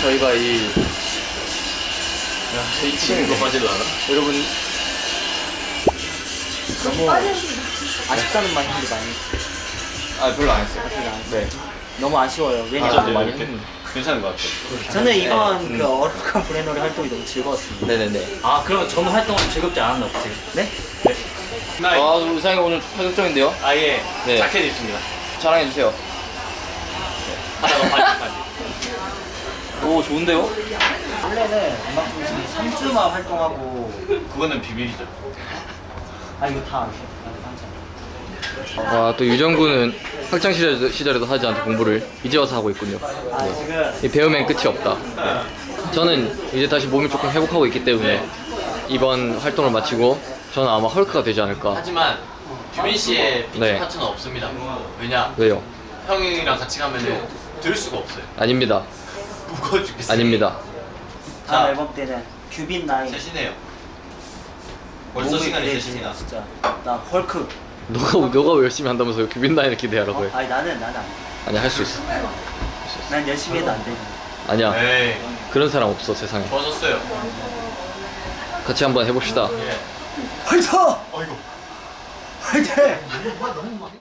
저희가 이이 친구 빠지도 않아? 여러분 너무 아쉽다는 말인데 많이 아 별로 안 했어요. 네 너무 아쉬워요 아, 왜냐면 네, 많이? 했는데 괜찮은 것 같아요. 저는 이번 그 어룩한 브레노리 활동이 너무 즐거웠습니다 네네네. 아 그러면 전 활동은 즐겁지 않았나 보세요? 네? 아 우리 상이 오늘 파격적인데요? 아예 네. 자켓 입습니다 자랑해 주세요. 하다가 바지 바지 오 좋은데요? 원래는 음악중 3주만 활동하고 그거는 비밀이죠 아 이거 다 아또 유정군은 학창 시절, 시절에도 하지 않던 공부를 이제 와서 하고 있군요. 아 지금 이 배움엔 끝이 없다. 저는 이제 다시 몸이 조금 회복하고 있기 때문에 이번 활동을 마치고 저는 아마 헐크가 되지 않을까. 하지만 규빈 씨의 피처 네. 파트는 없습니다. 왜냐? 왜요? 형이랑 같이 가면은 들을 수가 없어요. 아닙니다. 무거워 죽겠어요. 아닙니다. 다음 자. 앨범 때는 큐빈 나인 셋이네요. 벌써 몸이 시간이 셋입니다. 진짜 나 헐크 너가 너가 열심히 한다면서 규빈 나인을 기대하라고 해. 아니 나는 나는 안 돼. 아니 할 수 있어. 난 열심히 해도 안 돼. 아니야. 에이, 그런 사람 없어 세상에. 좋아졌어요. 같이 한번 해봅시다. 예. 화이팅! 화이팅!